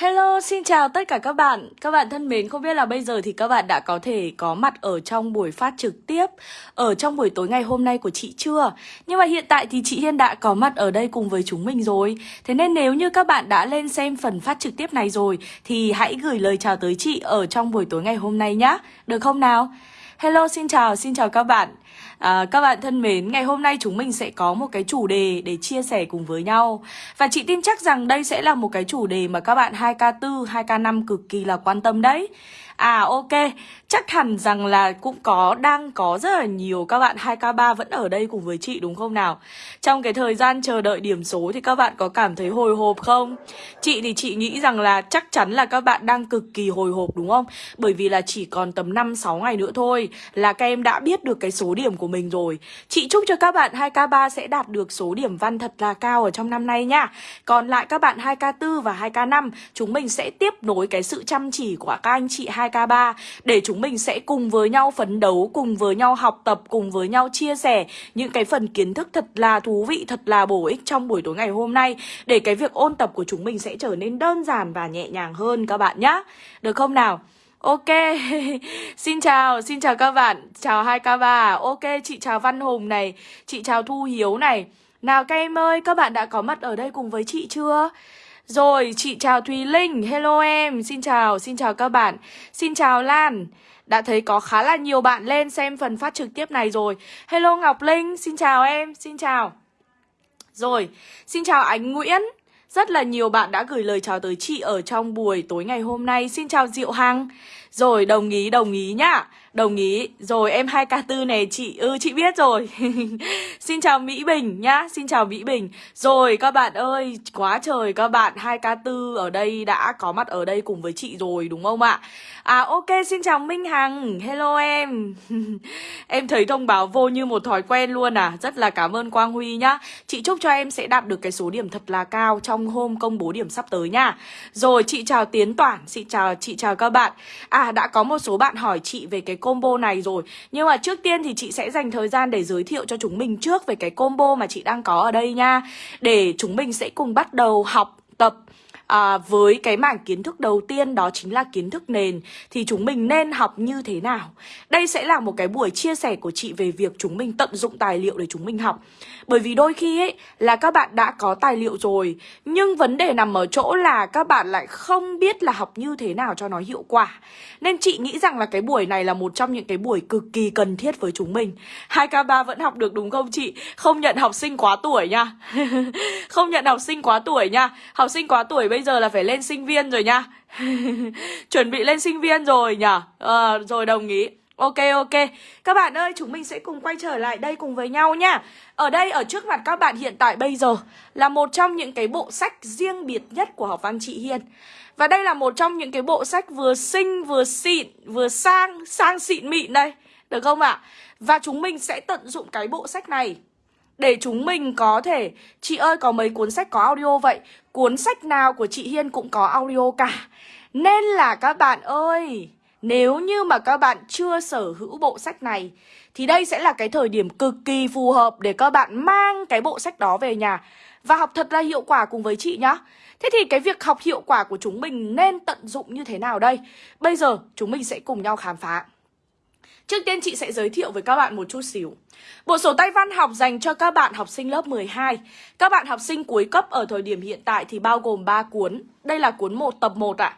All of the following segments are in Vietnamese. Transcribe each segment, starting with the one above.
Hello, xin chào tất cả các bạn. Các bạn thân mến, không biết là bây giờ thì các bạn đã có thể có mặt ở trong buổi phát trực tiếp ở trong buổi tối ngày hôm nay của chị chưa? Nhưng mà hiện tại thì chị Hiên đã có mặt ở đây cùng với chúng mình rồi. Thế nên nếu như các bạn đã lên xem phần phát trực tiếp này rồi thì hãy gửi lời chào tới chị ở trong buổi tối ngày hôm nay nhé. Được không nào? Hello, xin chào, xin chào các bạn. À, các bạn thân mến, ngày hôm nay chúng mình sẽ có một cái chủ đề để chia sẻ cùng với nhau. Và chị tin chắc rằng đây sẽ là một cái chủ đề mà các bạn 2K4, 2K5 cực kỳ là quan tâm đấy. À ok, chắc hẳn rằng là cũng có, đang có rất là nhiều các bạn 2K3 vẫn ở đây cùng với chị đúng không nào? Trong cái thời gian chờ đợi điểm số thì các bạn có cảm thấy hồi hộp không? Chị thì chị nghĩ rằng là chắc chắn là các bạn đang cực kỳ hồi hộp đúng không? Bởi vì là chỉ còn tầm 5-6 ngày nữa thôi là các em đã biết được cái số điểm của mình rồi. Chị chúc cho các bạn 2K3 sẽ đạt được số điểm văn thật là cao ở trong năm nay nha. Còn lại các bạn 2K4 và 2K5 chúng mình sẽ tiếp nối cái sự chăm chỉ của các anh chị 2 2K3 để chúng mình sẽ cùng với nhau phấn đấu, cùng với nhau học tập, cùng với nhau chia sẻ những cái phần kiến thức thật là thú vị, thật là bổ ích trong buổi tối ngày hôm nay để cái việc ôn tập của chúng mình sẽ trở nên đơn giản và nhẹ nhàng hơn các bạn nhé. Được không nào? Ok, xin chào, xin chào các bạn, chào hai K3, Ok, chị chào Văn Hùng này, chị chào Thu Hiếu này Nào các em ơi, các bạn đã có mặt ở đây cùng với chị chưa? Rồi, chị chào Thùy Linh, hello em, xin chào, xin chào các bạn. Xin chào Lan. Đã thấy có khá là nhiều bạn lên xem phần phát trực tiếp này rồi. Hello Ngọc Linh, xin chào em, xin chào. Rồi, xin chào Ánh Nguyễn rất là nhiều bạn đã gửi lời chào tới chị ở trong buổi tối ngày hôm nay. Xin chào Diệu Hằng. Rồi, đồng ý đồng ý nhá. Đồng ý. Rồi, em 2K4 này, chị Ừ chị biết rồi. Xin chào Mỹ Bình nhá. Xin chào Mỹ Bình. Rồi, các bạn ơi, Quá trời các bạn. 2K4 ở đây đã có mặt ở đây cùng với chị rồi, đúng không ạ? À ok, xin chào Minh Hằng. Hello em. Em thấy thông báo vô như một thói quen luôn à. Rất là cảm ơn Quang Huy nhá. Chị chúc cho em sẽ đạt được cái số điểm thật là cao Trong hôm công bố điểm sắp tới nha. Rồi, chị chào Tiến Toản, Chị chào chị chào các bạn. À đã có một số bạn hỏi chị về cái combo này rồi. Nhưng mà trước tiên thì chị sẽ dành thời gian để giới thiệu cho chúng mình trước về cái combo mà chị đang có ở đây nha. Để chúng mình sẽ cùng bắt đầu học à, với cái mảng kiến thức đầu tiên đó chính là kiến thức nền thì chúng mình nên học như thế nào? Đây sẽ là một cái buổi chia sẻ của chị về việc chúng mình tận dụng tài liệu để chúng mình học. Bởi vì đôi khi ấy là các bạn đã có tài liệu rồi nhưng vấn đề nằm ở chỗ là các bạn lại không biết là học như thế nào cho nó hiệu quả. Nên chị nghĩ rằng là cái buổi này là một trong những cái buổi cực kỳ cần thiết với chúng mình. 2K3 vẫn học được đúng không chị? Không nhận học sinh quá tuổi nha. Không nhận học sinh quá tuổi nha. Học sinh quá tuổi bây giờ là phải lên sinh viên rồi nha. Chuẩn bị lên sinh viên rồi nhở, à, ờ, Rồi đồng ý. Ok ok. Các bạn ơi chúng mình sẽ cùng quay trở lại đây cùng với nhau nha. Ở đây ở trước mặt các bạn hiện tại bây giờ Là một trong những cái bộ sách riêng biệt nhất của học văn chị Hiên Và đây là một trong những cái bộ sách vừa xinh vừa xịn Vừa sang sang xịn mịn đây. Được không ạ? À? Và chúng mình sẽ tận dụng cái bộ sách này để chúng mình có thể. Chị ơi, có mấy cuốn sách có audio vậy? Cuốn sách nào của chị Hiên cũng có audio cả. Nên là các bạn ơi, Nếu như mà các bạn chưa sở hữu bộ sách này, Thì đây sẽ là cái thời điểm cực kỳ phù hợp Để các bạn mang cái bộ sách đó về nhà Và học thật là hiệu quả cùng với chị nhá. Thế thì cái việc học hiệu quả của chúng mình nên tận dụng như thế nào đây? Bây giờ chúng mình sẽ cùng nhau khám phá. Trước tiên chị sẽ giới thiệu với các bạn một chút xíu Bộ sổ tay văn học dành cho các bạn học sinh lớp 12 Các bạn học sinh cuối cấp ở thời điểm hiện tại thì bao gồm 3 cuốn Đây là cuốn 1 tập 1 ạ à.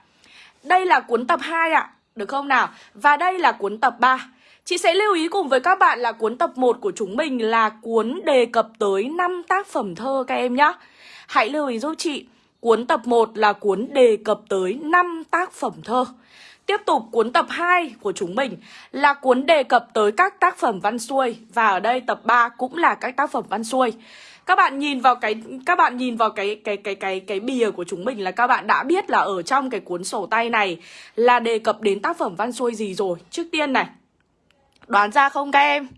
Đây là cuốn tập 2 ạ à. Được không nào? Và đây là cuốn tập 3 Chị sẽ lưu ý cùng với các bạn là cuốn tập 1 của chúng mình là cuốn đề cập tới 5 tác phẩm thơ các em nhé Hãy lưu ý giúp chị Cuốn tập 1 là cuốn đề cập tới 5 tác phẩm thơ Tiếp tục cuốn tập 2 của chúng mình là cuốn đề cập tới các tác phẩm văn xuôi và ở đây tập 3 cũng là các tác phẩm văn xuôi. Các bạn nhìn vào cái, các bạn nhìn vào cái cái cái cái cái bìa của chúng mình là các bạn đã biết là ở trong cái cuốn sổ tay này là đề cập đến tác phẩm văn xuôi gì rồi. Trước tiên này. Đoán ra không các em?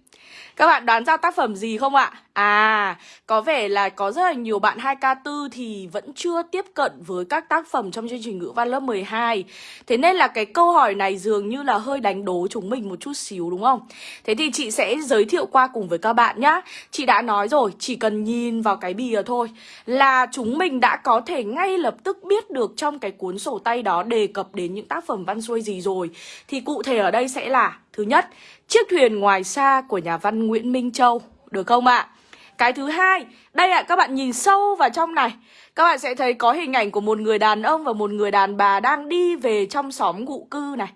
Các bạn đoán ra tác phẩm gì không ạ? À, có vẻ là có rất là nhiều bạn 2K4 thì vẫn chưa tiếp cận với các tác phẩm trong chương trình ngữ văn lớp 12 Thế nên là cái câu hỏi này dường như là hơi đánh đố chúng mình một chút xíu đúng không? Thế thì chị sẽ giới thiệu qua cùng với các bạn nhá Chị đã nói rồi, chỉ cần nhìn vào cái bìa thôi Là chúng mình đã có thể ngay lập tức biết được trong cái cuốn sổ tay đó đề cập đến những tác phẩm văn xuôi gì rồi Thì cụ thể ở đây sẽ là Thứ nhất, chiếc thuyền ngoài xa của nhà văn Nguyễn Minh Châu Được không ạ? À? Cái thứ hai, đây ạ, à, các bạn nhìn sâu vào trong này Các bạn sẽ thấy có hình ảnh của một người đàn ông và một người đàn bà đang đi về trong xóm ngụ cư này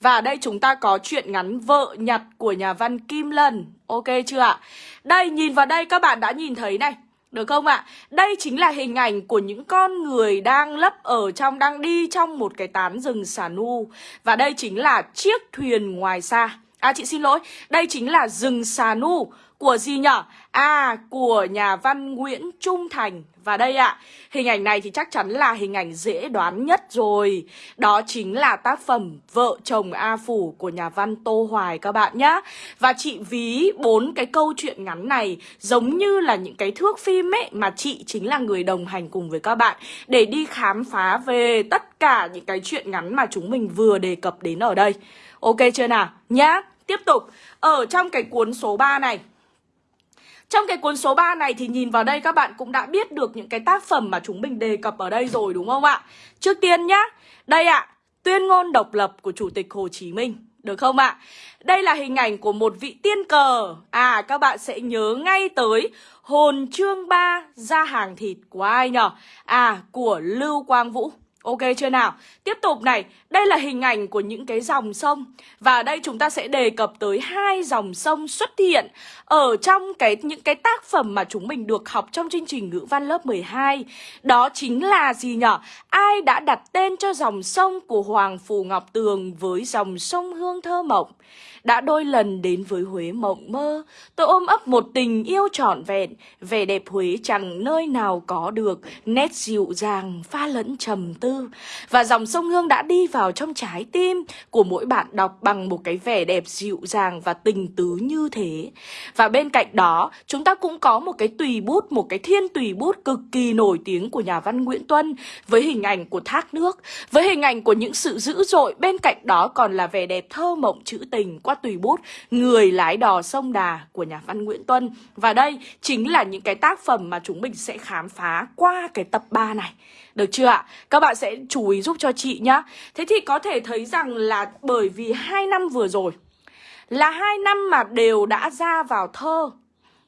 Và đây chúng ta có chuyện ngắn Vợ nhặt của nhà văn Kim Lân Ok chưa ạ? Đây, nhìn vào đây các bạn đã nhìn thấy này được không ạ? Đây chính là hình ảnh của những con người đang lấp ở trong, đang đi trong một cái tán rừng xà nu. Và đây chính là chiếc thuyền ngoài xa. À chị xin lỗi, đây chính là rừng xà nu của gì nhở? À, của nhà văn Nguyễn Trung Thành. Và đây ạ, hình ảnh này thì chắc chắn là hình ảnh dễ đoán nhất rồi. Đó chính là tác phẩm Vợ chồng A Phủ của nhà văn Tô Hoài các bạn nhá. Và chị ví bốn cái câu chuyện ngắn này giống như là những cái thước phim ấy Mà chị chính là người đồng hành cùng với các bạn Để đi khám phá về tất cả những cái chuyện ngắn mà chúng mình vừa đề cập đến ở đây. Ok chưa nào? Nhá Tiếp tục, ở trong cái cuốn số 3 này trong cái cuốn số 3 này thì nhìn vào đây các bạn cũng đã biết được những cái tác phẩm mà chúng mình đề cập ở đây rồi đúng không ạ? Trước tiên nhá, đây ạ, tuyên ngôn độc lập của Chủ tịch Hồ Chí Minh. Được không ạ? Đây là hình ảnh của một vị tiên cờ À các bạn sẽ nhớ ngay tới Hồn chương 3 ra hàng thịt của ai nhở? À của Lưu Quang Vũ Ok chưa nào? Tiếp tục này, đây là hình ảnh của những cái dòng sông Và đây chúng ta sẽ đề cập tới hai dòng sông xuất hiện Ở trong cái những cái tác phẩm mà chúng mình được học trong chương trình ngữ văn lớp 12 Đó chính là gì nhở? Ai đã đặt tên cho dòng sông của Hoàng Phù Ngọc Tường với dòng sông Hương Thơ Mộng đã đôi lần đến với Huế mộng mơ, Tôi ôm ấp một tình yêu trọn vẹn, Vẻ đẹp Huế chẳng nơi nào có được, Nét dịu dàng, pha lẫn trầm tư. Và dòng sông Hương đã đi vào trong trái tim Của mỗi bạn đọc bằng một cái vẻ đẹp dịu dàng và tình tứ như thế. Và bên cạnh đó, chúng ta cũng có một cái tùy bút, Một cái thiên tùy bút cực kỳ nổi tiếng của nhà văn Nguyễn Tuân Với hình ảnh của thác nước, Với hình ảnh của những sự dữ dội. Bên cạnh đó còn là vẻ đẹp thơ mộng trữ tình qua tùy bút, Người lái đò sông Đà của nhà văn Nguyễn Tuân. Và đây chính là những cái tác phẩm mà chúng mình sẽ khám phá qua cái tập 3 này. Được chưa ạ? Các bạn sẽ chú ý giúp cho chị nhá. Thế thì có thể thấy rằng là bởi vì hai năm vừa rồi Là hai năm mà đều đã ra vào thơ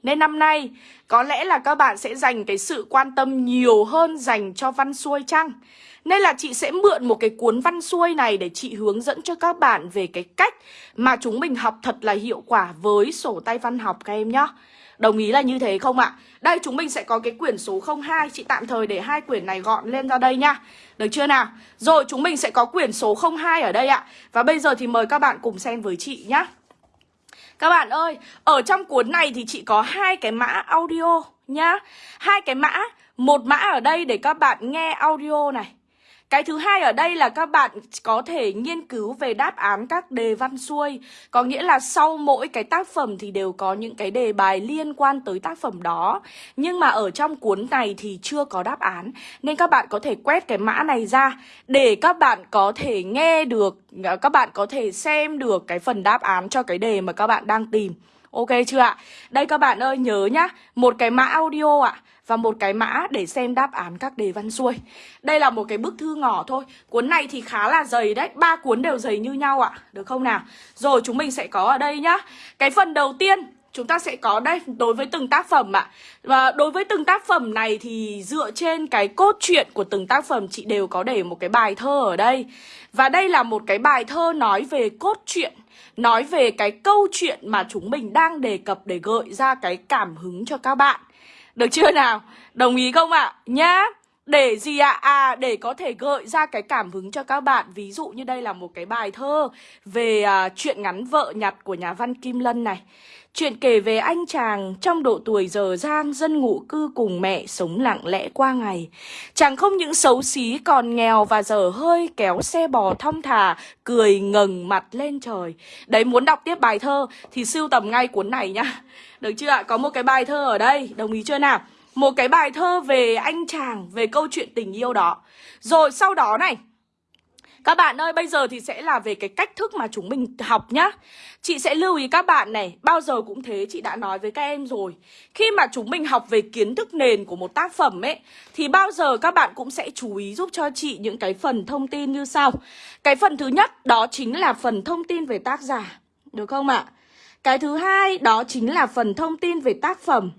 nên năm nay, có lẽ là các bạn sẽ dành cái sự quan tâm nhiều hơn dành cho văn xuôi chăng? Nên là chị sẽ mượn một cái cuốn văn xuôi này để chị hướng dẫn cho các bạn về cái cách mà chúng mình học thật là hiệu quả với sổ tay văn học các em nhá. Đồng ý là như thế không ạ? Đây, chúng mình sẽ có cái quyển số 02 Chị tạm thời để hai quyển này gọn lên ra đây nha Được chưa nào? Rồi, chúng mình sẽ có quyển số 02 ở đây ạ Và bây giờ thì mời các bạn cùng xem với chị nhá các bạn ơi, ở trong cuốn này thì chị có hai cái mã audio nhá. Hai cái mã Một mã ở đây để các bạn nghe audio này cái thứ hai ở đây là các bạn có thể nghiên cứu về đáp án các đề văn xuôi. Có nghĩa là sau mỗi cái tác phẩm thì đều có những cái đề bài liên quan tới tác phẩm đó. Nhưng mà ở trong cuốn này thì chưa có đáp án. Nên các bạn có thể quét cái mã này ra Để các bạn có thể nghe được, các bạn có thể xem được cái phần đáp án cho cái đề mà các bạn đang tìm. Ok chưa ạ? Đây các bạn ơi nhớ nhá Một cái mã audio ạ và một cái mã để xem đáp án các đề văn xuôi. Đây là một cái bức thư ngỏ thôi. Cuốn này thì khá là dày đấy, ba cuốn đều dày như nhau ạ, được không nào? Rồi chúng mình sẽ có ở đây nhá. Cái phần đầu tiên chúng ta sẽ có đây đối với từng tác phẩm ạ. Và đối với từng tác phẩm này thì dựa trên cái cốt truyện của từng tác phẩm chị đều có để một cái bài thơ ở đây. Và đây là một cái bài thơ nói về cốt truyện nói về cái câu chuyện mà chúng mình đang đề cập để gợi ra cái cảm hứng cho các bạn. Được chưa nào? Đồng ý không ạ? À? Nhá. để gì ạ? À? à để có thể gợi ra cái cảm hứng cho các bạn Ví dụ như đây là một cái bài thơ Về uh, chuyện ngắn vợ nhặt của nhà văn Kim Lân này Chuyện kể về anh chàng trong độ tuổi giờ giang dân ngụ cư cùng mẹ sống lặng lẽ qua ngày. Chàng không những xấu xí còn nghèo và dở hơi kéo xe bò thong thả, cười ngẩng mặt lên trời. Đấy muốn đọc tiếp bài thơ thì sưu tầm ngay cuốn này nhá. Được chưa ạ? Có một cái bài thơ ở đây, đồng ý chưa nào? Một cái bài thơ về anh chàng, về câu chuyện tình yêu đó. Rồi sau đó này, các bạn ơi, bây giờ thì sẽ là về cái cách thức mà chúng mình học nhá. Chị sẽ lưu ý các bạn này, bao giờ cũng thế, chị đã nói với các em rồi. Khi mà chúng mình học về kiến thức nền của một tác phẩm ấy Thì bao giờ các bạn cũng sẽ chú ý giúp cho chị những cái phần thông tin như sau. Cái phần thứ nhất đó chính là phần thông tin về tác giả Được không ạ? Cái thứ hai đó chính là phần thông tin về tác phẩm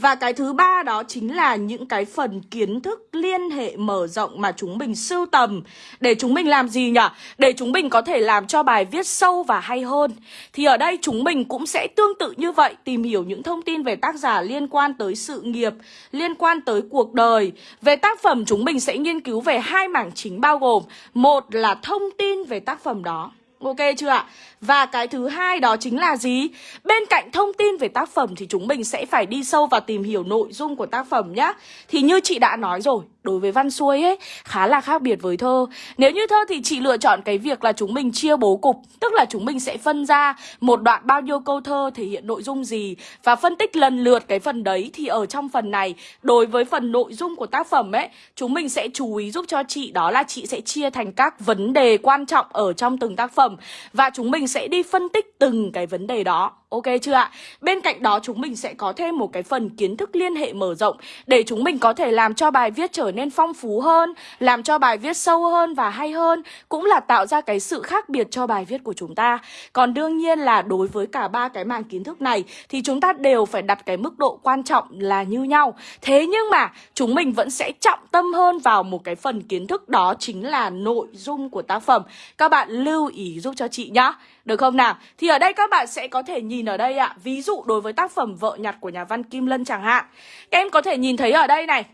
và cái thứ ba đó chính là những cái phần kiến thức liên hệ mở rộng mà chúng mình sưu tầm. Để chúng mình làm gì nhỉ? Để chúng mình có thể làm cho bài viết sâu và hay hơn. Thì ở đây chúng mình cũng sẽ tương tự như vậy, Tìm hiểu những thông tin về tác giả liên quan tới sự nghiệp, Liên quan tới cuộc đời. Về tác phẩm, chúng mình sẽ nghiên cứu về hai mảng chính bao gồm, Một là thông tin về tác phẩm đó. Ok chưa ạ? Và cái thứ hai đó chính là gì? Bên cạnh thông tin về tác phẩm thì chúng mình sẽ phải đi sâu và tìm hiểu nội dung của tác phẩm nhá. Thì như chị đã nói rồi, đối với văn xuôi ấy khá là khác biệt với thơ. Nếu như thơ thì chị lựa chọn cái việc là chúng mình chia bố cục, tức là chúng mình sẽ phân ra một đoạn bao nhiêu câu thơ thể hiện nội dung gì và phân tích lần lượt cái phần đấy thì ở trong phần này đối với phần nội dung của tác phẩm ấy, chúng mình sẽ chú ý giúp cho chị đó là chị sẽ chia thành các vấn đề quan trọng ở trong từng tác phẩm và chúng mình sẽ đi phân tích từng cái vấn đề đó Ok chưa ạ? Bên cạnh đó chúng mình sẽ có thêm một cái phần kiến thức liên hệ mở rộng để chúng mình có thể làm cho bài viết trở nên phong phú hơn, làm cho bài viết sâu hơn và hay hơn, cũng là tạo ra cái sự khác biệt cho bài viết của chúng ta. Còn đương nhiên là đối với cả ba cái mảng kiến thức này thì chúng ta đều phải đặt cái mức độ quan trọng là như nhau. Thế nhưng mà chúng mình vẫn sẽ trọng tâm hơn vào một cái phần kiến thức đó chính là nội dung của tác phẩm. Các bạn lưu ý giúp cho chị nhá. Được không nào? Thì ở đây các bạn sẽ có thể nhìn ở đây ạ Ví dụ đối với tác phẩm Vợ nhặt của nhà văn Kim Lân chẳng hạn Các em có thể nhìn thấy ở đây này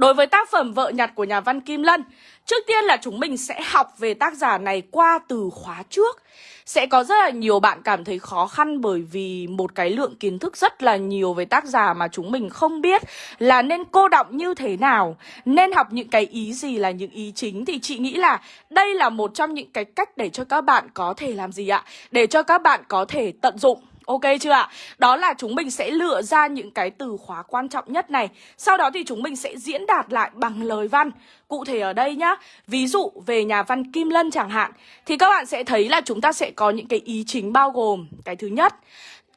Đối với tác phẩm Vợ nhặt của nhà văn Kim Lân, Trước tiên là chúng mình sẽ học về tác giả này qua từ khóa trước Sẽ có rất là nhiều bạn cảm thấy khó khăn bởi vì một cái lượng kiến thức rất là nhiều về tác giả mà chúng mình không biết là nên cô động như thế nào, Nên học những cái ý gì là những ý chính Thì chị nghĩ là đây là một trong những cái cách để cho các bạn có thể làm gì ạ? Để cho các bạn có thể tận dụng Ok chưa ạ? Đó là chúng mình sẽ lựa ra những cái từ khóa quan trọng nhất này. Sau đó thì chúng mình sẽ diễn đạt lại bằng lời văn. Cụ thể ở đây nhá, Ví dụ về nhà văn Kim Lân chẳng hạn, Thì các bạn sẽ thấy là chúng ta sẽ có những cái ý chính bao gồm Cái thứ nhất,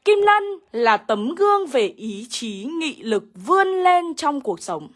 Kim Lân là tấm gương về ý chí, nghị lực vươn lên trong cuộc sống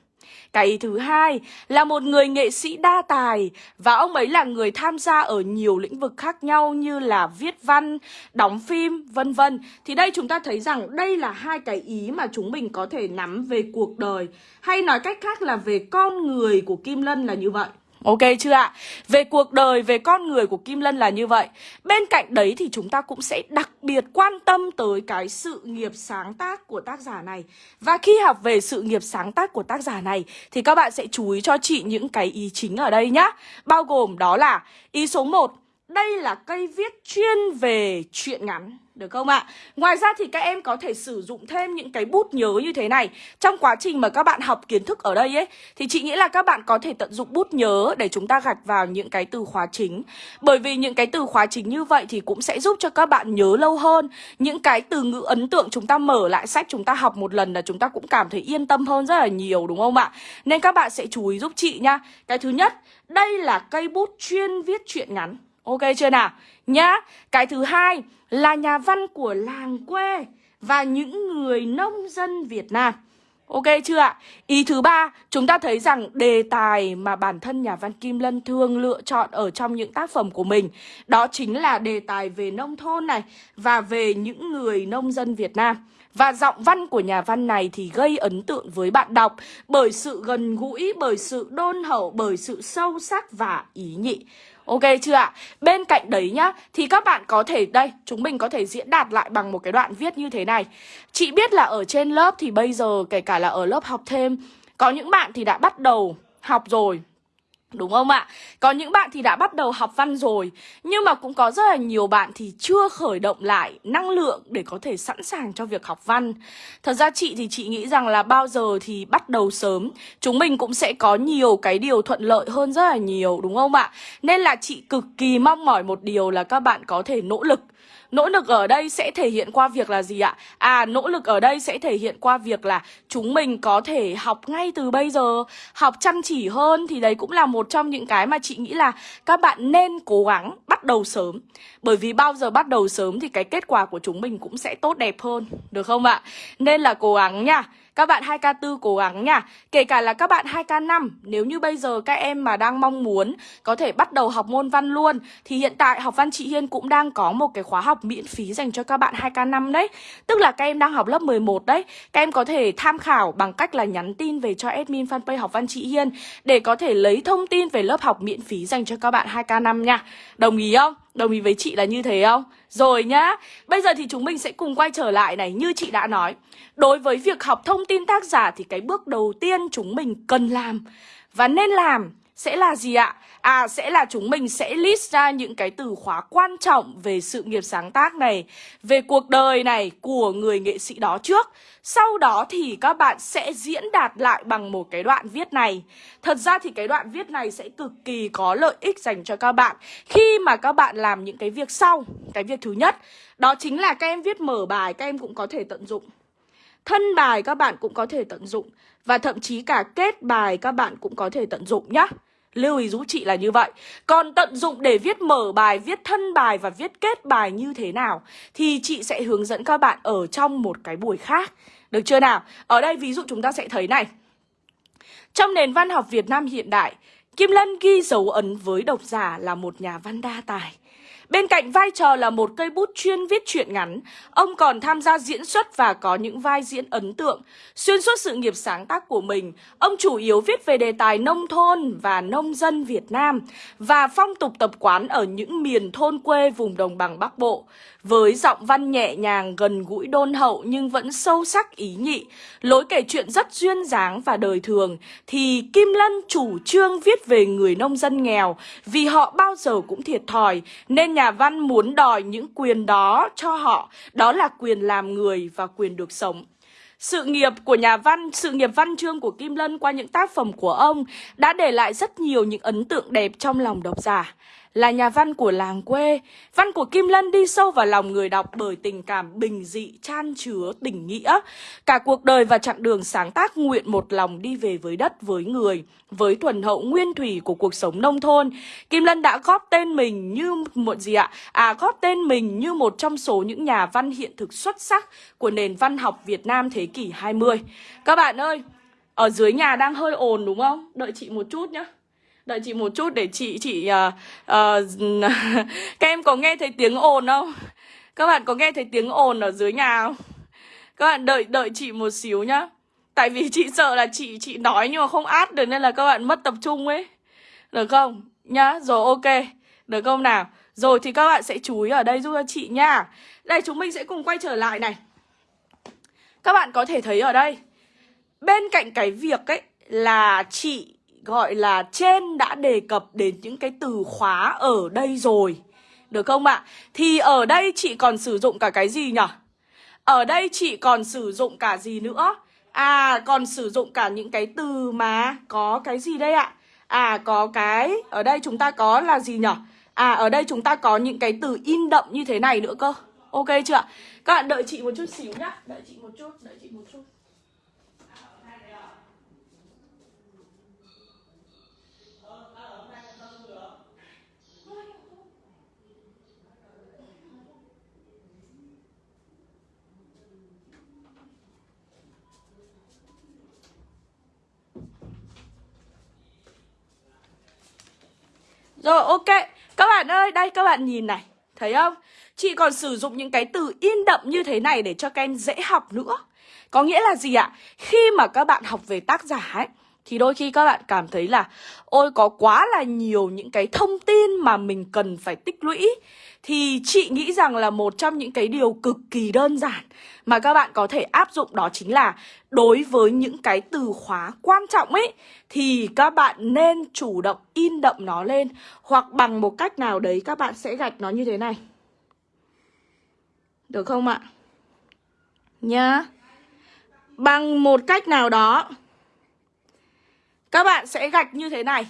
cái thứ hai là một người nghệ sĩ đa tài và ông ấy là người tham gia ở nhiều lĩnh vực khác nhau như là viết văn, đóng phim, vân vân. Thì đây chúng ta thấy rằng đây là hai cái ý mà chúng mình có thể nắm về cuộc đời hay nói cách khác là về con người của Kim Lân là như vậy. Ok chưa ạ? Về cuộc đời, về con người của Kim Lân là như vậy. Bên cạnh đấy thì chúng ta cũng sẽ đặc biệt quan tâm tới cái sự nghiệp sáng tác của tác giả này. Và khi học về sự nghiệp sáng tác của tác giả này Thì các bạn sẽ chú ý cho chị những cái ý chính ở đây nhá. Bao gồm đó là ý số 1 Đây là cây viết chuyên về chuyện ngắn được không ạ? Ngoài ra thì các em có thể sử dụng thêm những cái bút nhớ như thế này. Trong quá trình mà các bạn học kiến thức ở đây ấy Thì chị nghĩ là các bạn có thể tận dụng bút nhớ để chúng ta gạch vào những cái từ khóa chính. Bởi vì những cái từ khóa chính như vậy thì cũng sẽ giúp cho các bạn nhớ lâu hơn. Những cái từ ngữ ấn tượng chúng ta mở lại sách chúng ta học một lần là chúng ta cũng cảm thấy yên tâm hơn rất là nhiều đúng không ạ? Nên các bạn sẽ chú ý giúp chị nha. Cái thứ nhất, đây là cây bút chuyên viết truyện ngắn. Ok chưa nào? Nhá Cái thứ hai là nhà văn của làng quê Và những người nông dân Việt Nam Ok chưa ạ? Ý thứ ba, chúng ta thấy rằng đề tài mà bản thân nhà văn Kim Lân thường lựa chọn ở trong những tác phẩm của mình Đó chính là đề tài về nông thôn này Và về những người nông dân Việt Nam và giọng văn của nhà văn này thì gây ấn tượng với bạn đọc bởi sự gần gũi, bởi sự đôn hậu, bởi sự sâu sắc và ý nhị. Ok chưa ạ? Bên cạnh đấy nhá Thì các bạn có thể, đây Chúng mình có thể diễn đạt lại bằng một cái đoạn viết như thế này Chị biết là ở trên lớp thì bây giờ Kể cả là ở lớp học thêm Có những bạn thì đã bắt đầu học rồi Đúng không ạ? Có những bạn thì đã bắt đầu học văn rồi, Nhưng mà cũng có rất là nhiều bạn thì chưa khởi động lại năng lượng để có thể sẵn sàng cho việc học văn Thật ra chị thì chị nghĩ rằng là bao giờ thì bắt đầu sớm, Chúng mình cũng sẽ có nhiều cái điều thuận lợi hơn rất là nhiều, đúng không ạ? Nên là chị cực kỳ mong mỏi một điều là các bạn có thể nỗ lực Nỗ lực ở đây sẽ thể hiện qua việc là gì ạ? À, nỗ lực ở đây sẽ thể hiện qua việc là chúng mình có thể học ngay từ bây giờ, học chăm chỉ hơn thì đấy cũng là một trong những cái mà chị nghĩ là các bạn nên cố gắng bắt đầu sớm. Bởi vì bao giờ bắt đầu sớm thì cái kết quả của chúng mình cũng sẽ tốt đẹp hơn, được không ạ? Nên là cố gắng nha. Các bạn 2K4 cố gắng nha. Kể cả là các bạn 2K5 Nếu như bây giờ các em mà đang mong muốn Có thể bắt đầu học môn văn luôn, Thì hiện tại học văn chị Hiên cũng đang có một cái khóa học miễn phí dành cho các bạn 2K5 đấy. Tức là các em đang học lớp 11 đấy. Các em có thể tham khảo bằng cách là nhắn tin về cho admin fanpage học văn chị Hiên Để có thể lấy thông tin về lớp học miễn phí dành cho các bạn 2K5 nha. Đồng ý không? Đồng ý với chị là như thế không? Rồi nhá, Bây giờ thì chúng mình sẽ cùng quay trở lại này, Như chị đã nói Đối với việc học thông tin tác giả Thì cái bước đầu tiên chúng mình cần làm Và nên làm sẽ là gì ạ? À sẽ là chúng mình sẽ list ra những cái từ khóa quan trọng về sự nghiệp sáng tác này, Về cuộc đời này của người nghệ sĩ đó trước. Sau đó thì các bạn sẽ diễn đạt lại bằng một cái đoạn viết này. Thật ra thì cái đoạn viết này sẽ cực kỳ có lợi ích dành cho các bạn. Khi mà các bạn làm những cái việc sau, Cái việc thứ nhất, Đó chính là các em viết mở bài, các em cũng có thể tận dụng. Thân bài các bạn cũng có thể tận dụng Và thậm chí cả kết bài các bạn cũng có thể tận dụng nhá. Lưu ý giúp chị là như vậy. Còn tận dụng để viết mở bài, viết thân bài và viết kết bài như thế nào Thì chị sẽ hướng dẫn các bạn ở trong một cái buổi khác. Được chưa nào? Ở đây ví dụ chúng ta sẽ thấy này. Trong nền văn học Việt Nam hiện đại Kim Lân ghi dấu ấn với độc giả là một nhà văn đa tài. Bên cạnh vai trò là một cây bút chuyên viết truyện ngắn, ông còn tham gia diễn xuất và có những vai diễn ấn tượng. Xuyên suốt sự nghiệp sáng tác của mình, ông chủ yếu viết về đề tài nông thôn và nông dân Việt Nam và phong tục tập quán ở những miền thôn quê vùng đồng bằng Bắc Bộ. Với giọng văn nhẹ nhàng, gần gũi đôn hậu nhưng vẫn sâu sắc ý nhị, lối kể chuyện rất duyên dáng và đời thường, thì Kim Lân chủ trương viết về người nông dân nghèo vì họ bao giờ cũng thiệt thòi, nên nhà văn muốn đòi những quyền đó cho họ, đó là quyền làm người và quyền được sống. Sự nghiệp của nhà văn, sự nghiệp văn chương của Kim Lân qua những tác phẩm của ông đã để lại rất nhiều những ấn tượng đẹp trong lòng độc giả là nhà văn của làng quê. Văn của Kim Lân đi sâu vào lòng người đọc bởi tình cảm bình dị, chan chứa, tình nghĩa. Cả cuộc đời và chặng đường sáng tác nguyện một lòng đi về với đất, với người, với thuần hậu nguyên thủy của cuộc sống nông thôn. Kim Lân đã góp tên mình như một gì ạ? À, góp tên mình như một trong số những nhà văn hiện thực xuất sắc của nền văn học Việt Nam thế kỷ 20. Các bạn ơi, ở dưới nhà đang hơi ồn đúng không? Đợi chị một chút nhé. Đợi chị một chút để chị chị uh, uh, Các em có nghe thấy tiếng ồn không? Các bạn có nghe thấy tiếng ồn ở dưới nhà không? Các bạn đợi đợi chị một xíu nhá Tại vì chị sợ là chị chị nói nhưng mà không át được nên là các bạn mất tập trung ấy Được không? Nhá, rồi ok Được không nào? Rồi thì các bạn sẽ chú ý ở đây giúp cho chị nha Đây chúng mình sẽ cùng quay trở lại này Các bạn có thể thấy ở đây Bên cạnh cái việc ấy là chị gọi là trên đã đề cập đến những cái từ khóa ở đây rồi. Được không ạ? Thì ở đây chị còn sử dụng cả cái gì nhỉ? Ở đây chị còn sử dụng cả gì nữa? À, còn sử dụng cả những cái từ mà có cái gì đây ạ? À, có cái, ở đây chúng ta có là gì nhỉ? À, ở đây chúng ta có những cái từ in đậm như thế này nữa cơ. Ok chưa Các bạn đợi chị một chút xíu nhá. Đợi chị một chút, đợi chị một chút. Rồi, ok. Các bạn ơi, đây, các bạn nhìn này. Thấy không? Chị còn sử dụng những cái từ in đậm như thế này Để cho các em dễ học nữa. Có nghĩa là gì ạ? Khi mà các bạn học về tác giả ấy, thì đôi khi các bạn cảm thấy là, ôi, có quá là nhiều những cái thông tin mà mình cần phải tích lũy. Thì chị nghĩ rằng là một trong những cái điều cực kỳ đơn giản Mà các bạn có thể áp dụng đó chính là Đối với những cái từ khóa quan trọng ấy, Thì các bạn nên chủ động in đậm nó lên Hoặc bằng một cách nào đấy các bạn sẽ gạch nó như thế này. Được không ạ? Nhá. Bằng một cách nào đó, Các bạn sẽ gạch như thế này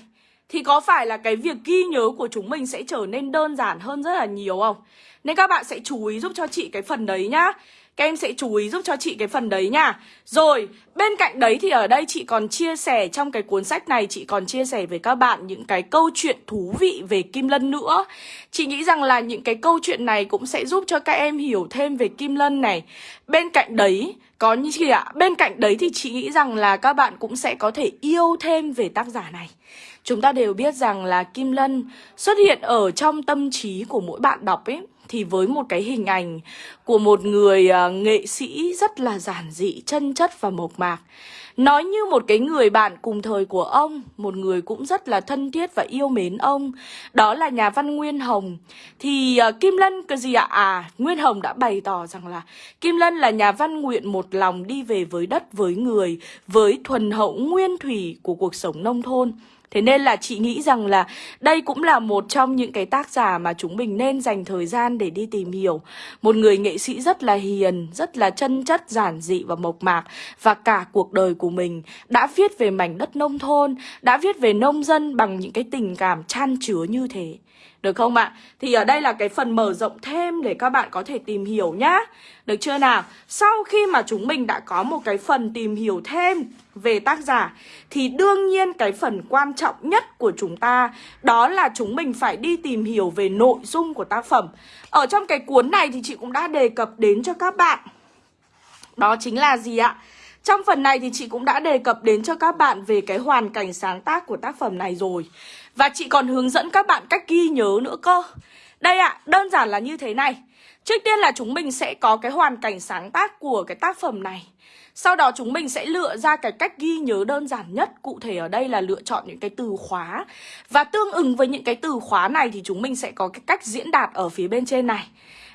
thì có phải là cái việc ghi nhớ của chúng mình sẽ trở nên đơn giản hơn rất là nhiều không? Nên các bạn sẽ chú ý giúp cho chị cái phần đấy nhá các em sẽ chú ý giúp cho chị cái phần đấy nha. Rồi, bên cạnh đấy thì ở đây chị còn chia sẻ trong cái cuốn sách này Chị còn chia sẻ với các bạn những cái câu chuyện thú vị về Kim Lân nữa. Chị nghĩ rằng là những cái câu chuyện này cũng sẽ giúp cho các em hiểu thêm về Kim Lân này. Bên cạnh đấy, có như chị ạ? Bên cạnh đấy thì chị nghĩ rằng là các bạn cũng sẽ có thể yêu thêm về tác giả này. Chúng ta đều biết rằng là Kim Lân xuất hiện ở trong tâm trí của mỗi bạn đọc ấy thì với một cái hình ảnh của một người uh, nghệ sĩ rất là giản dị, chân chất và mộc mạc. Nói như một cái người bạn cùng thời của ông, một người cũng rất là thân thiết và yêu mến ông. Đó là nhà văn Nguyên Hồng. Thì uh, Kim Lân cái gì ạ? À, Nguyên Hồng đã bày tỏ rằng là Kim Lân là nhà văn nguyện một lòng đi về với đất, với người, với thuần hậu nguyên thủy của cuộc sống nông thôn. Thế nên là chị nghĩ rằng là đây cũng là một trong những cái tác giả mà chúng mình nên dành thời gian để đi tìm hiểu. Một người nghệ sĩ rất là hiền, rất là chân chất, giản dị và mộc mạc và cả cuộc đời của mình đã viết về mảnh đất nông thôn, đã viết về nông dân bằng những cái tình cảm chan chứa như thế. Được không ạ? Thì ở đây là cái phần mở rộng thêm để các bạn có thể tìm hiểu nhá Được chưa nào? Sau khi mà chúng mình đã có một cái phần tìm hiểu thêm về tác giả, Thì đương nhiên cái phần quan trọng nhất của chúng ta Đó là chúng mình phải đi tìm hiểu về nội dung của tác phẩm Ở trong cái cuốn này thì chị cũng đã đề cập đến cho các bạn Đó chính là gì ạ? Trong phần này thì chị cũng đã đề cập đến cho các bạn về cái hoàn cảnh sáng tác của tác phẩm này rồi và chị còn hướng dẫn các bạn cách ghi nhớ nữa cơ. Đây ạ, à, đơn giản là như thế này. Trước tiên là chúng mình sẽ có cái hoàn cảnh sáng tác của cái tác phẩm này. Sau đó chúng mình sẽ lựa ra cái cách ghi nhớ đơn giản nhất Cụ thể ở đây là lựa chọn những cái từ khóa. Và tương ứng với những cái từ khóa này thì chúng mình sẽ có cái cách diễn đạt ở phía bên trên này.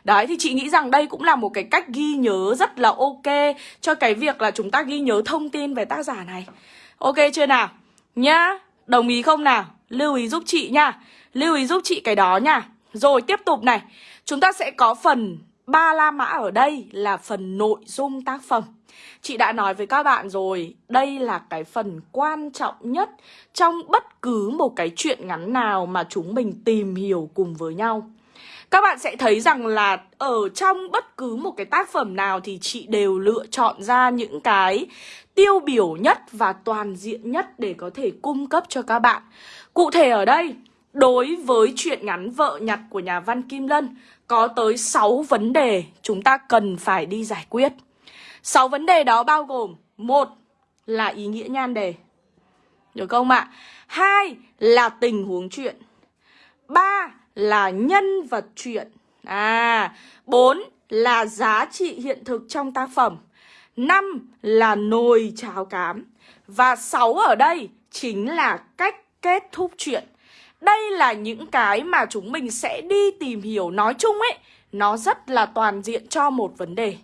Đấy thì chị nghĩ rằng đây cũng là một cái cách ghi nhớ rất là ok Cho cái việc là chúng ta ghi nhớ thông tin về tác giả này. Ok chưa nào? Nhá, đồng ý không nào? Lưu ý giúp chị nha Lưu ý giúp chị cái đó nha Rồi tiếp tục này Chúng ta sẽ có phần ba la mã ở đây là phần nội dung tác phẩm Chị đã nói với các bạn rồi, đây là cái phần quan trọng nhất trong bất cứ một cái chuyện ngắn nào mà chúng mình tìm hiểu cùng với nhau. Các bạn sẽ thấy rằng là ở trong bất cứ một cái tác phẩm nào thì chị đều lựa chọn ra những cái tiêu biểu nhất và toàn diện nhất để có thể cung cấp cho các bạn. Cụ thể ở đây, đối với chuyện ngắn vợ nhặt của nhà văn Kim Lân, có tới 6 vấn đề chúng ta cần phải đi giải quyết. 6 vấn đề đó bao gồm một là ý nghĩa nhan đề. Được không ạ? Hai là tình huống chuyện. ba là nhân vật chuyện. À, bốn là giá trị hiện thực trong tác phẩm. năm là nồi cháo cám. Và sáu ở đây chính là cách kết thúc chuyện. Đây là những cái mà chúng mình sẽ đi tìm hiểu nói chung ấy. Nó rất là toàn diện cho một vấn đề.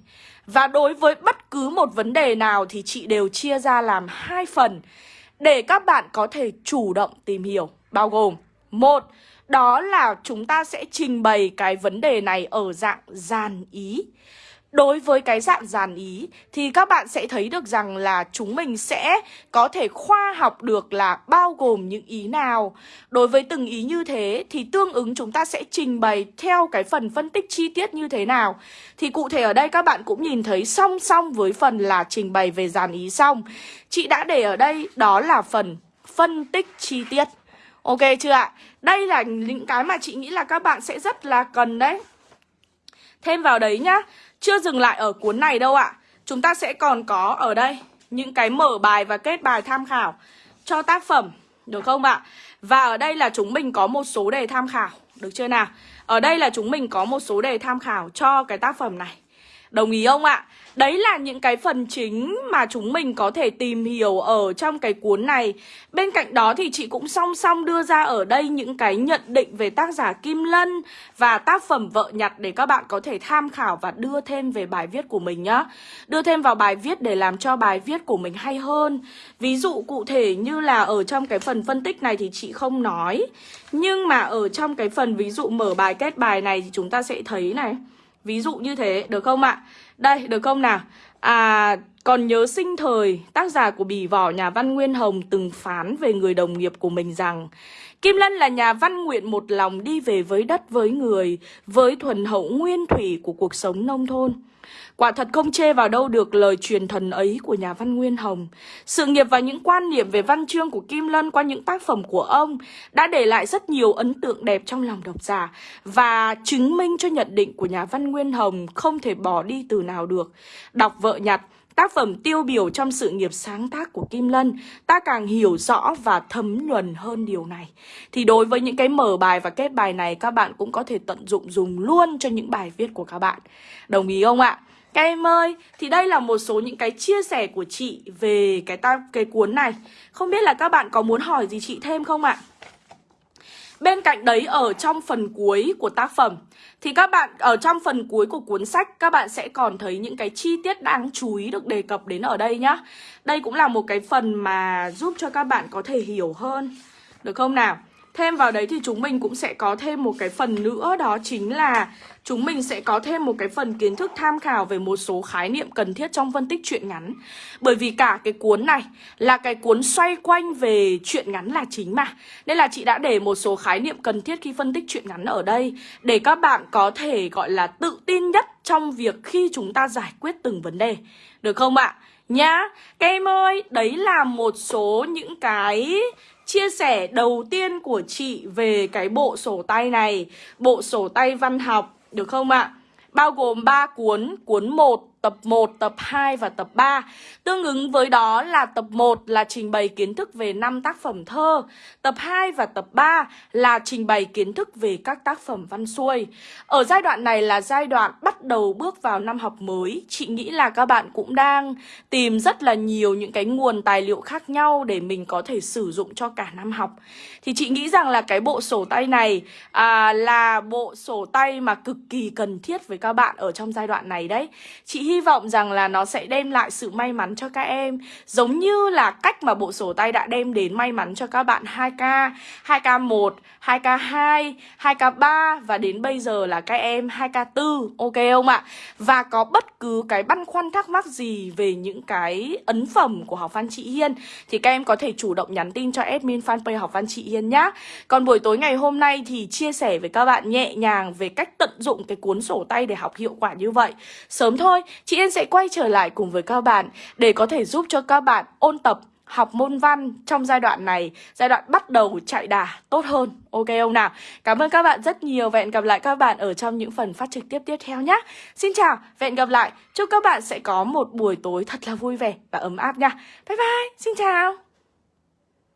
Và đối với bất cứ một vấn đề nào thì chị đều chia ra làm hai phần để các bạn có thể chủ động tìm hiểu. Bao gồm, một, đó là chúng ta sẽ trình bày cái vấn đề này ở dạng dàn ý. Đối với cái dạng dàn ý, thì các bạn sẽ thấy được rằng là chúng mình sẽ có thể khoa học được là bao gồm những ý nào. Đối với từng ý như thế, thì tương ứng chúng ta sẽ trình bày theo cái phần phân tích chi tiết như thế nào. Thì cụ thể ở đây các bạn cũng nhìn thấy song song với phần là trình bày về dàn ý xong. Chị đã để ở đây, đó là phần phân tích chi tiết. Ok chưa ạ? Đây là những cái mà chị nghĩ là các bạn sẽ rất là cần đấy. Thêm vào đấy nhá chưa dừng lại ở cuốn này đâu ạ. Chúng ta sẽ còn có ở đây Những cái mở bài và kết bài tham khảo Cho tác phẩm, Được không ạ? Và ở đây là chúng mình có một số đề tham khảo, Được chưa nào? Ở đây là chúng mình có một số đề tham khảo cho cái tác phẩm này. Đồng ý không ạ? Đấy là những cái phần chính mà chúng mình có thể tìm hiểu ở trong cái cuốn này. Bên cạnh đó thì chị cũng song song đưa ra ở đây những cái nhận định về tác giả Kim Lân Và tác phẩm Vợ Nhặt để các bạn có thể tham khảo và đưa thêm về bài viết của mình nhá. Đưa thêm vào bài viết để làm cho bài viết của mình hay hơn. Ví dụ cụ thể như là ở trong cái phần phân tích này thì chị không nói. Nhưng mà ở trong cái phần ví dụ mở bài kết bài này thì chúng ta sẽ thấy này. Ví dụ như thế, được không ạ? Đây, được không nào? À, còn nhớ sinh thời, tác giả của bì vỏ nhà văn Nguyên Hồng từng phán về người đồng nghiệp của mình rằng Kim Lân là nhà văn nguyện một lòng đi về với đất với người, với thuần hậu nguyên thủy của cuộc sống nông thôn. Quả thật không chê vào đâu được lời truyền thần ấy của nhà văn Nguyên Hồng. Sự nghiệp và những quan niệm về văn chương của Kim Lân qua những tác phẩm của ông đã để lại rất nhiều ấn tượng đẹp trong lòng độc giả và chứng minh cho nhận định của nhà văn Nguyên Hồng không thể bỏ đi từ nào được. Đọc vợ nhặt, tác phẩm tiêu biểu trong sự nghiệp sáng tác của Kim Lân, ta càng hiểu rõ và thấm nhuần hơn điều này. Thì đối với những cái mở bài và kết bài này, các bạn cũng có thể tận dụng dùng luôn cho những bài viết của các bạn. Đồng ý không ạ? Các em ơi, thì đây là một số những cái chia sẻ của chị về cái ta cái cuốn này. Không biết là các bạn có muốn hỏi gì chị thêm không ạ? Bên cạnh đấy ở trong phần cuối của tác phẩm thì các bạn ở trong phần cuối của cuốn sách các bạn sẽ còn thấy những cái chi tiết đáng chú ý được đề cập đến ở đây nhá. Đây cũng là một cái phần mà giúp cho các bạn có thể hiểu hơn. Được không nào? Thêm vào đấy thì chúng mình cũng sẽ có thêm một cái phần nữa đó chính là chúng mình sẽ có thêm một cái phần kiến thức tham khảo về một số khái niệm cần thiết trong phân tích truyện ngắn. Bởi vì cả cái cuốn này là cái cuốn xoay quanh về truyện ngắn là chính mà. Nên là chị đã để một số khái niệm cần thiết khi phân tích truyện ngắn ở đây để các bạn có thể gọi là tự tin nhất trong việc khi chúng ta giải quyết từng vấn đề. Được không ạ? Nhá, các em ơi, đấy là một số những cái chia sẻ đầu tiên của chị về cái bộ sổ tay này, bộ sổ tay văn học, được không ạ? À? Bao gồm 3 cuốn, cuốn 1 tập 1, tập 2 và tập 3. Tương ứng với đó là tập 1 là trình bày kiến thức về 5 tác phẩm thơ, tập 2 và tập 3 là trình bày kiến thức về các tác phẩm văn xuôi. Ở giai đoạn này là giai đoạn bắt đầu bước vào năm học mới. Chị nghĩ là các bạn cũng đang tìm rất là nhiều những cái nguồn tài liệu khác nhau để mình có thể sử dụng cho cả năm học. Thì chị nghĩ rằng là cái bộ sổ tay này à, là bộ sổ tay mà cực kỳ cần thiết với các bạn ở trong giai đoạn này đấy. Chị hy vọng rằng là nó sẽ đem lại sự may mắn cho các em. Giống như là cách mà bộ sổ tay đã đem đến may mắn cho các bạn 2K 2K1, 2K2, 2K3 Và đến bây giờ là các em 2K4 Ok không ạ? Và có bất cứ cái băn khoăn thắc mắc gì về những cái ấn phẩm của học văn chị Hiên Thì các em có thể chủ động nhắn tin cho admin fanpage học văn chị Hiên nhá. Còn buổi tối ngày hôm nay thì chia sẻ với các bạn nhẹ nhàng về cách tận dụng cái cuốn sổ tay để học hiệu quả như vậy. Sớm thôi, chị Yên sẽ quay trở lại cùng với các bạn để có thể giúp cho các bạn ôn tập học môn văn trong giai đoạn này, giai đoạn bắt đầu chạy đà tốt hơn. Ok không nào? Cảm ơn các bạn rất nhiều và hẹn gặp lại các bạn ở trong những phần phát trực tiếp tiếp theo nhé. Xin chào và hẹn gặp lại. Chúc các bạn sẽ có một buổi tối thật là vui vẻ và ấm áp nha. Bye bye, xin chào.